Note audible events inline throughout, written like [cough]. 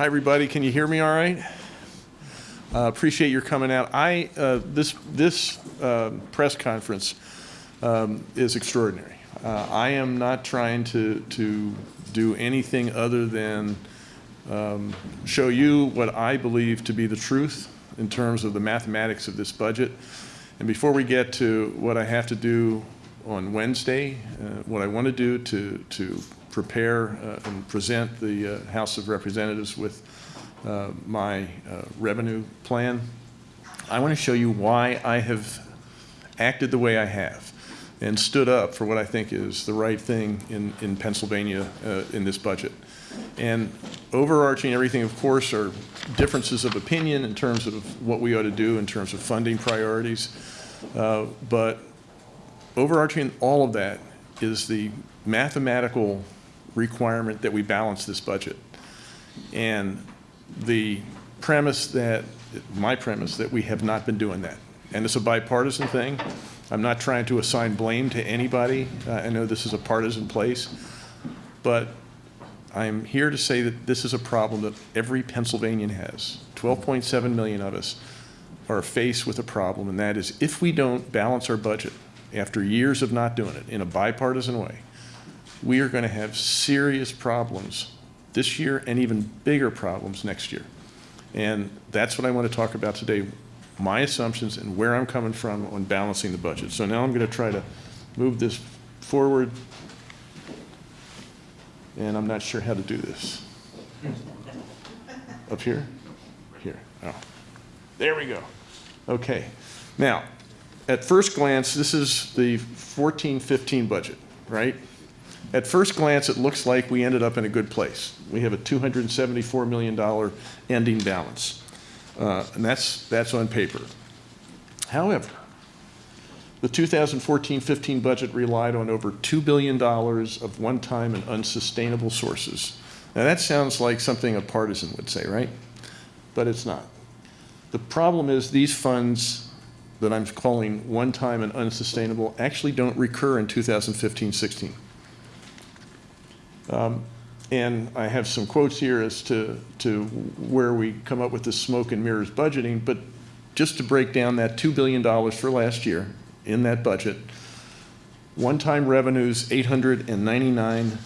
Hi, everybody. Can you hear me all right? Uh, Appreciate your coming out. I, uh, this, this um, press conference um, is extraordinary. Uh, I am not trying to, to do anything other than um, show you what I believe to be the truth in terms of the mathematics of this budget. And before we get to what I have to do on Wednesday, uh, what I want to do to, to prepare uh, and present the uh, House of Representatives with uh, my revenue plan, I want to show you why I have acted the way I have and stood up for what I think is the right thing in, in Pennsylvania uh, in this budget. And overarching everything, of course, are differences of opinion in terms of what we ought to do in terms of funding priorities. Uh, but overarching all of that is the mathematical requirement that we balance this budget. And the premise that, my premise, that we have not been doing that. And it's a bipartisan thing. I'm not trying to assign blame to anybody. Uh, I know this is a partisan place. But I'm here to say that this is a problem that every Pennsylvanian has. 12.7 million of us are faced with a problem, and that is if we don't balance our budget after years of not doing it in a bipartisan way, we are going to have serious problems this year and even bigger problems next year. And that's what I want to talk about today, my assumptions and where I'm coming from on balancing the budget. So now I'm going to try to move this forward, and I'm not sure how to do this. Up here? Here. Oh. There we go. Okay. Now, at first glance, this is the 14-15 budget, right? At first glance, it looks like we ended up in a good place. We have a $274 million ending balance, uh, and that's, that's on paper. However, the 2014-15 budget relied on over $2 billion of one-time and unsustainable sources. Now that sounds like something a partisan would say, right? But it's not. The problem is these funds that I'm calling one-time and unsustainable actually don't recur in 2015-16. Um, and I have some quotes here as to, to where we come up with this smoke and mirrors budgeting, but just to break down that $2 billion for last year in that budget, one-time revenues, $899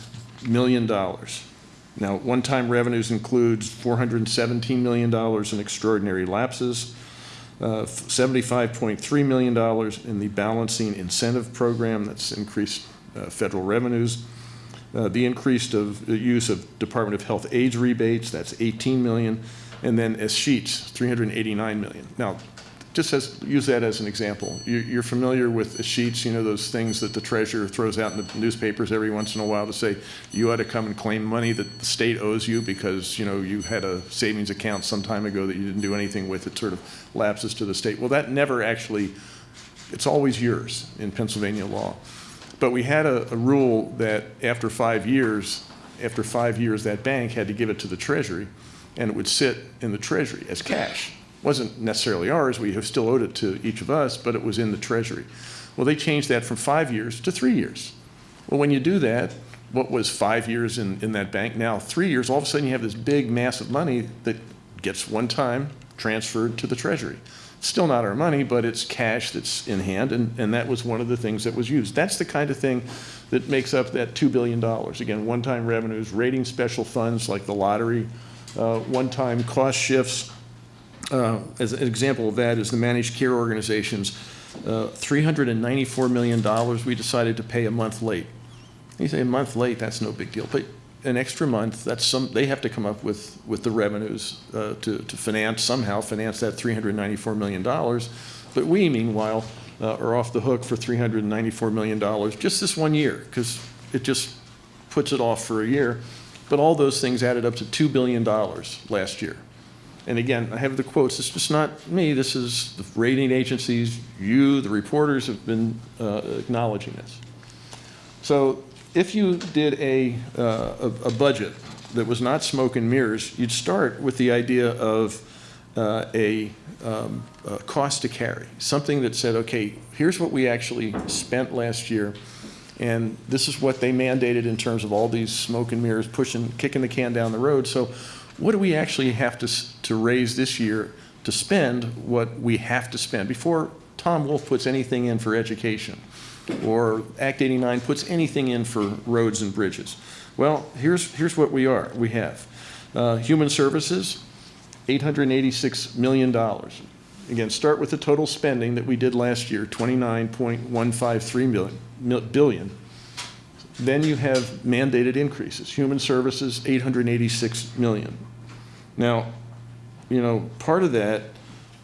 million. Now, one-time revenues includes $417 million in extraordinary lapses, uh, $75.3 million in the balancing incentive program that's increased uh, federal revenues, uh, the increased of, use of Department of Health AIDS rebates, that's 18 million, and then escheats, 389 million. Now, just as, use that as an example. You, you're familiar with escheats, you know, those things that the treasurer throws out in the newspapers every once in a while to say, you ought to come and claim money that the state owes you because, you know, you had a savings account some time ago that you didn't do anything with. It sort of lapses to the state. Well, that never actually, it's always yours in Pennsylvania law. But we had a, a rule that after five years, after five years, that bank had to give it to the Treasury, and it would sit in the Treasury as cash. It wasn't necessarily ours. We have still owed it to each of us, but it was in the Treasury. Well, they changed that from five years to three years. Well, when you do that, what was five years in, in that bank, now three years, all of a sudden you have this big mass of money that gets one time transferred to the Treasury still not our money, but it's cash that's in hand, and, and that was one of the things that was used. That's the kind of thing that makes up that $2 billion. Again, one-time revenues, rating special funds like the lottery, uh, one-time cost shifts. Uh, as an example of that is the managed care organizations, uh, $394 million we decided to pay a month late. You say a month late, that's no big deal. But an extra month, that's some, they have to come up with, with the revenues uh, to, to finance, somehow finance that $394 million. But we, meanwhile, uh, are off the hook for $394 million just this one year, because it just puts it off for a year. But all those things added up to $2 billion last year. And again, I have the quotes. It's just not me. This is the rating agencies, you, the reporters have been uh, acknowledging this. So if you did a, uh, a, a, budget that was not smoke and mirrors, you'd start with the idea of uh, a, um, a, cost to carry, something that said, okay, here's what we actually spent last year, and this is what they mandated in terms of all these smoke and mirrors pushing, kicking the can down the road. So what do we actually have to, to raise this year to spend what we have to spend before Tom Wolf puts anything in for education or Act 89 puts anything in for roads and bridges? Well, here's, here's what we are, we have. Uh, Human Services, $886 million. Again, start with the total spending that we did last year, 29.153 million, mil- billion. Then you have mandated increases. Human Services, 886 million. Now, you know, part of that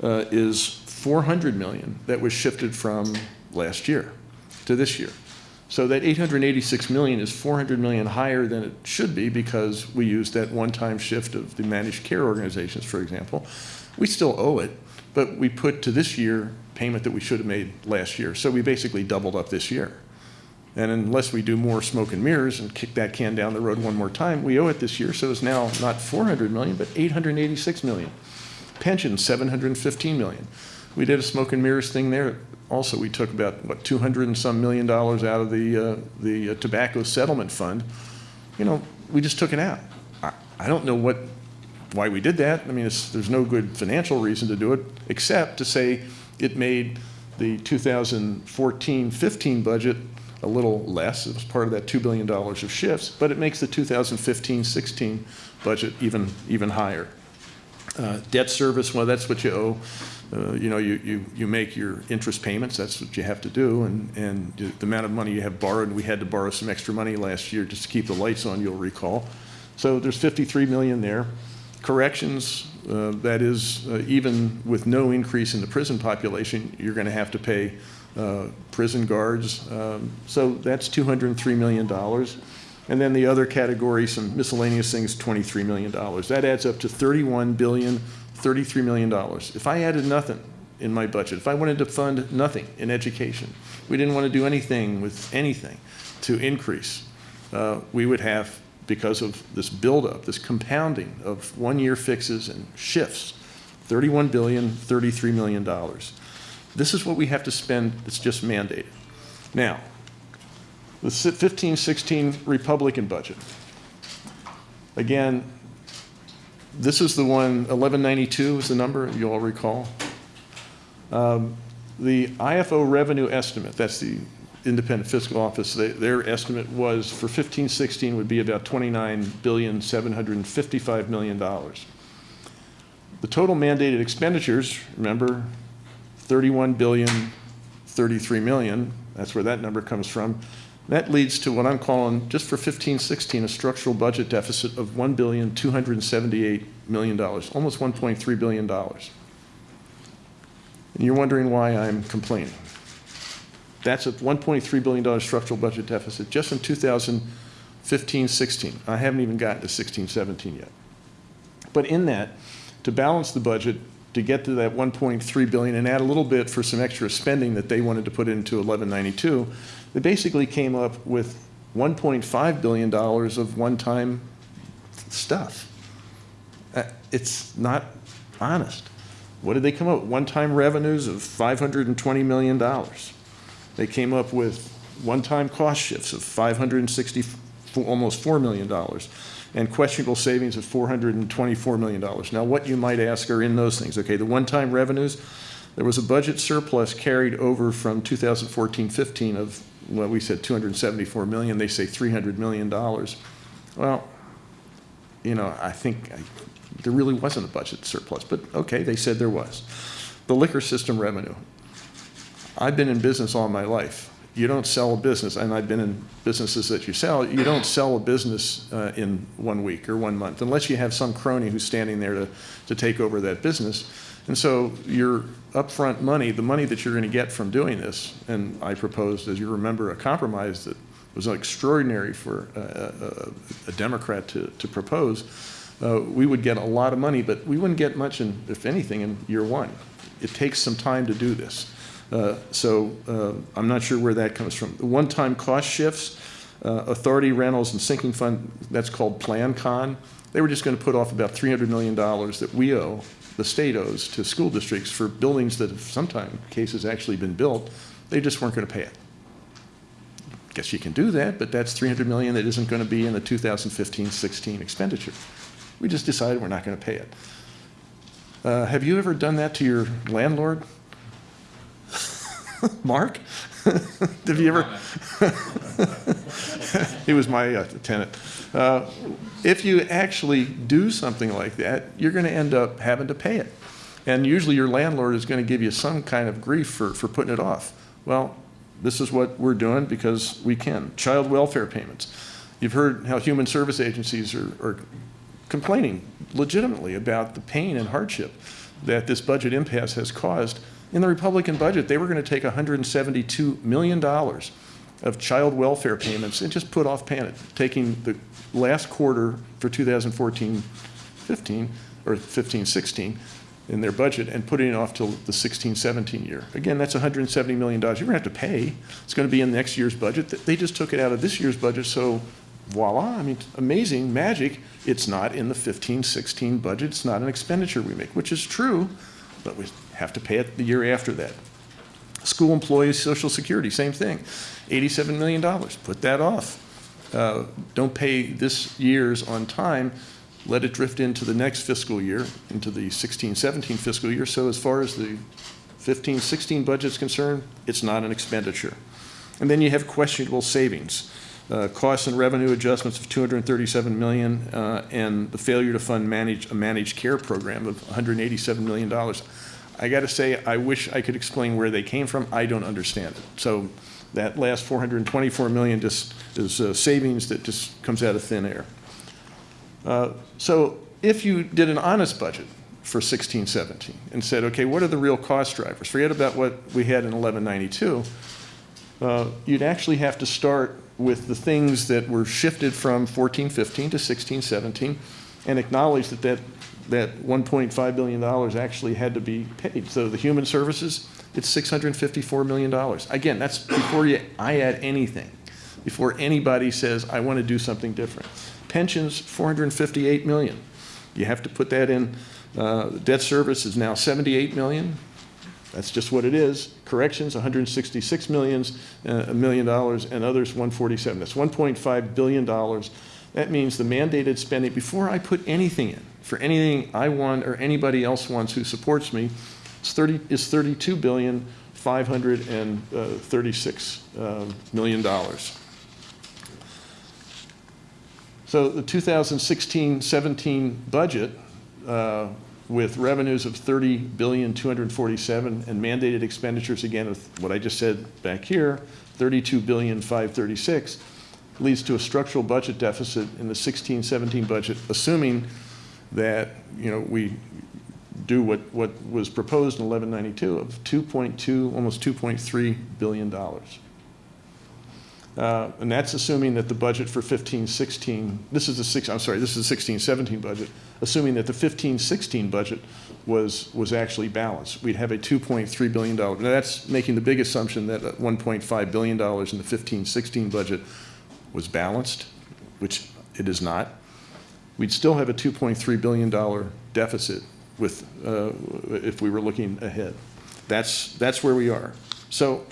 uh, is 400 million that was shifted from last year to this year. So that 886 million is 400 million higher than it should be because we used that one-time shift of the managed care organizations, for example. We still owe it, but we put to this year payment that we should have made last year. So we basically doubled up this year. And unless we do more smoke and mirrors and kick that can down the road one more time, we owe it this year. So it's now not 400 million, but 886 million. Pension, 715 million. We did a smoke and mirrors thing there. Also, we took about, what, 200 and some million dollars out of the, uh, the uh, tobacco settlement fund. You know, we just took it out. I, I don't know what, why we did that. I mean, there's no good financial reason to do it, except to say it made the 2014-15 budget a little less. It was part of that $2 billion of shifts, but it makes the 2015-16 budget even, even higher. Uh, Debt service, well, that's what you owe. Uh, You know, you, you, you make your interest payments, that's what you have to do, and, and the amount of money you have borrowed, we had to borrow some extra money last year just to keep the lights on, you'll recall. So there's 53 million there. Corrections, uh, that is, uh, even with no increase in the prison population, you're going to have to pay uh, prison guards. Um, So that's $203 million. And then the other category, some miscellaneous things, $23 million. That adds up to $31 billion, $33 million. If I added nothing in my budget, if I wanted to fund nothing in education, we didn't want to do anything with anything to increase, uh, we would have, because of this buildup, this compounding of one-year fixes and shifts, $31 billion, $33 million. This is what we have to spend that's just mandated. Now, the 15, 16 Republican budget. Again, this is the one, 1192 is the number, you all recall. Um, The IFO revenue estimate, that's the independent fiscal office, they- their estimate was for 1516 would be about 29 billion, 755 million dollars. The total mandated expenditures, remember, 31 billion, 33 million, that's where that number comes from. That leads to what I'm calling, just for 15, 16, a structural budget deficit of 1 billion, 278 million dollars, almost 1.3 billion dollars. And you're wondering why I'm complaining. That's a $1.3 billion structural budget deficit just in 2015, 16. I haven't even gotten to 16, 17 yet. But in that, to balance the budget, to get to that 1.3 billion and add a little bit for some extra spending that they wanted to put into 1192, they basically came up with 1.5 billion dollars of one-time stuff. Uh, It's not honest. What did they come up with? One-time revenues of $520 million. They came up with one-time cost shifts of 560, almost $4 million, and questionable savings of $424 million. Now, what you might ask are in those things. Okay, the one-time revenues, there was a budget surplus carried over from 2014-15 of, well, we said 274 million, they say 300 million dollars. Well, you know, I think I- there really wasn't a budget surplus, but okay, they said there was. The liquor system revenue. I've been in business all my life. You don't sell a business, and I've been in businesses that you sell, you don't sell a business uh, in one week or one month, unless you have some crony who's standing there to, to take over that business. And so your upfront money, the money that you're going to get from doing this, and I proposed, as you remember, a compromise that was extraordinary for a, a, a Democrat to, to propose, uh, we would get a lot of money, but we wouldn't get much, in, if anything, in year one. It takes some time to do this. Uh, So uh, I'm not sure where that comes from. The One-time cost shifts, uh, authority rentals and sinking fund, that's called PlanCon. They were just going to put off about $300 million that we owe, the state owes to school districts for buildings that have sometimes cases actually been built. They just weren't going to pay it. Guess you can do that, but that's 300 million that isn't going to be in the 2015-16 expenditure. We just decided we're not going to pay it. Uh, Have you ever done that to your landlord? [laughs] Mark? [laughs] Have you ever? [laughs] He was my uh, tenant. Uh, If you actually do something like that, you're going to end up having to pay it. And usually your landlord is going to give you some kind of grief for, for putting it off. Well, this is what we're doing because we can. Child welfare payments. You've heard how human service agencies are, are complaining legitimately about the pain and hardship that this budget impasse has caused. In the Republican budget, they were going to take $172 million of child welfare payments and just put off paying it, taking the last quarter for 2014-15, or 15-16 in their budget and putting it off till the 16-17 year. Again, that's $170 million. You're going to have to pay. It's going to be in next year's budget. They just took it out of this year's budget, so voila, I mean, amazing, magic. It's not in the 15-16 budget. It's not an expenditure we make, which is true, but we have to pay it the year after that. School employees, Social Security, same thing. $87 million, put that off. Uh, Don't pay this year's on time, let it drift into the next fiscal year, into the 16-17 fiscal year. So as far as the 15-16 budget's concerned, it's not an expenditure. And then you have questionable savings. Uh, Costs and revenue adjustments of 237 million, uh, and the failure to fund manage, a managed care program of 187 million dollars. I got to say, I wish I could explain where they came from. I don't understand it. So that last 424 million just is uh, savings that just comes out of thin air. Uh, So if you did an honest budget for 16, 17 and said, okay, what are the real cost drivers? Forget about what we had in 1192. Uh, You'd actually have to start with the things that were shifted from 14, 15 to 16, 17 and acknowledge that that, that $1.5 billion actually had to be paid. So the human services, it's $654 million. Again, that's before you, I add anything, before anybody says, I want to do something different. Pensions, 458 million. You have to put that in, uh, debt service is now 78 million. That's just what it is. Corrections, 166 millions, uh, a million dollars, and others 147. That's 1.5 billion dollars. That means the mandated spending, before I put anything in, for anything I want or anybody else wants who supports me, is 30, is 32 billion, 536 uh, million dollars. So the 2016-17 budget, uh, with revenues of 30 billion 247 and mandated expenditures again of what I just said back here, 32 billion 536, leads to a structural budget deficit in the 16-17 budget, assuming that you know we do what what was proposed in 1192 of 2.2 almost 2.3 billion dollars. Uh, And that's assuming that the budget for 15, 16, this is the six, I'm sorry, this is the 16, 17 budget, assuming that the 15, 16 budget was, was actually balanced. We'd have a $2.3 billion. Now, that's making the big assumption that uh, $1.5 billion in the 15, 16 budget was balanced, which it is not. We'd still have a $2.3 billion deficit with, uh, if we were looking ahead. That's, that's where we are. So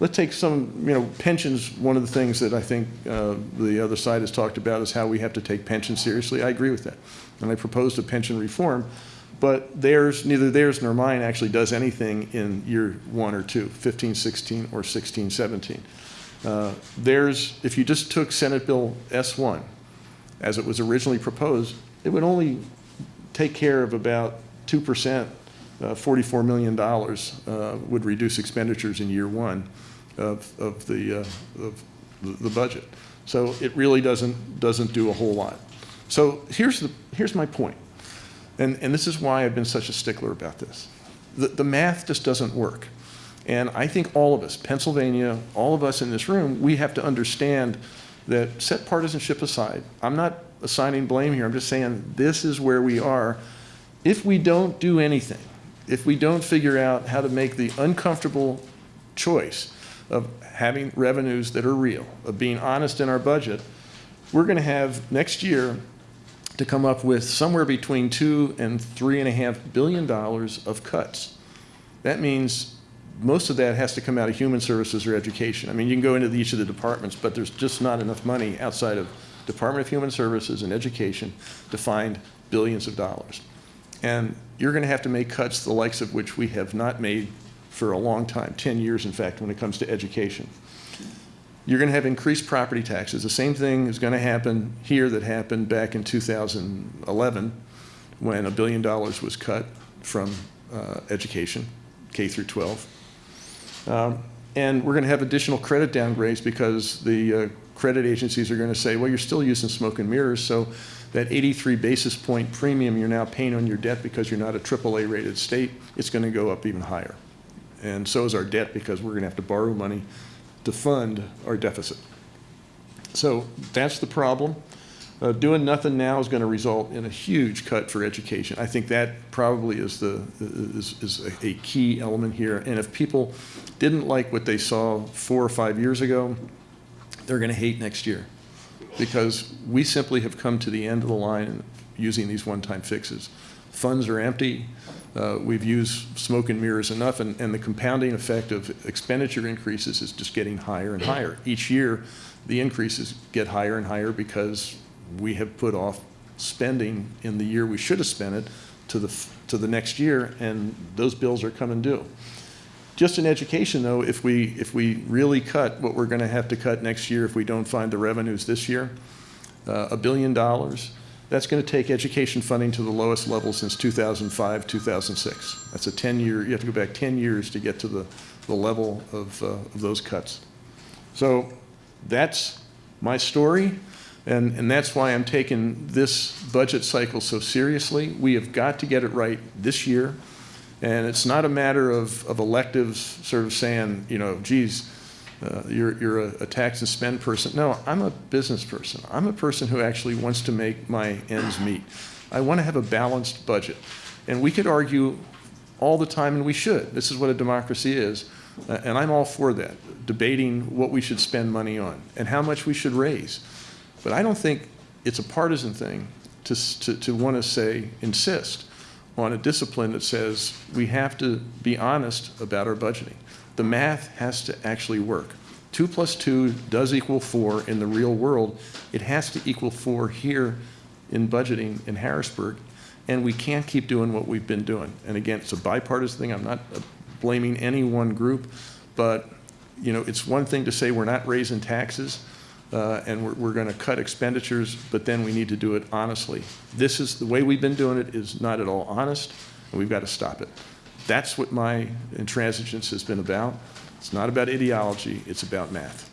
Let's take some, you know, pensions, one of the things that I think uh, the other side has talked about is how we have to take pensions seriously. I agree with that. And I proposed a pension reform, but theirs, neither theirs nor mine actually does anything in year one or two, 15, 16, or 16, 17. Uh, Theirs, if you just took Senate Bill S1 as it was originally proposed, it would only take care of about 2%, uh, $44 million uh, would reduce expenditures in year one of, of the, uh, of the budget. So it really doesn't, doesn't do a whole lot. So here's, the, here's my point, and, and this is why I've been such a stickler about this. The, the math just doesn't work. And I think all of us, Pennsylvania, all of us in this room, we have to understand that set partisanship aside. I'm not assigning blame here. I'm just saying this is where we are. If we don't do anything, if we don't figure out how to make the uncomfortable choice of having revenues that are real, of being honest in our budget, we're going to have next year to come up with somewhere between two and three and a half billion dollars of cuts. That means most of that has to come out of human services or education. I mean, you can go into each of the departments, but there's just not enough money outside of Department of Human Services and Education to find billions of dollars. And you're going to have to make cuts the likes of which we have not made for a long time, 10 years, in fact, when it comes to education. You're going to have increased property taxes. The same thing is going to happen here that happened back in 2011 when a billion dollars was cut from uh, education, K through 12. Um, And we're going to have additional credit downgrades because the uh, credit agencies are going to say, well, you're still using smoke and mirrors, so that 83 basis point premium you're now paying on your debt because you're not a AAA rated state, it's going to go up even higher. And so is our debt because we're going to have to borrow money to fund our deficit. So that's the problem. Uh, Doing nothing now is going to result in a huge cut for education. I think that probably is the, is, is a- a key element here. And if people didn't like what they saw four or five years ago, they're going to hate next year. Because we simply have come to the end of the line using these one-time fixes. Funds are empty. Uh, We've used smoke and mirrors enough, and, and the compounding effect of expenditure increases is just getting higher and higher. Each year, the increases get higher and higher because we have put off spending in the year we should have spent it to the, to the next year, and those bills are coming due. Just in education, though, if we, if we really cut what we're going to have to cut next year if we don't find the revenues this year, uh, a billion dollars, that's going to take education funding to the lowest level since 2005, 2006. That's a 10-year, you have to go back 10 years to get to the, the level of, uh, of those cuts. So that's my story, and, and that's why I'm taking this budget cycle so seriously. We have got to get it right this year. And it's not a matter of, of electives sort of saying, you know, geez, uh, you're, you're a, a tax and spend person. No, I'm a business person. I'm a person who actually wants to make my ends meet. I want to have a balanced budget. And we could argue all the time, and we should. This is what a democracy is. Uh, and I'm all for that, debating what we should spend money on and how much we should raise. But I don't think it's a partisan thing to, to, to want to say, insist on a discipline that says we have to be honest about our budgeting. The math has to actually work. Two plus two does equal four in the real world. It has to equal four here in budgeting in Harrisburg, and we can't keep doing what we've been doing. And again, it's a bipartisan thing. I'm not uh, blaming any one group, but you know, it's one thing to say we're not raising taxes uh, and we're, we're going to cut expenditures, but then we need to do it honestly. This is, the way we've been doing it is not at all honest, and we've got to stop it. That's what my intransigence has been about. It's not about ideology, it's about math.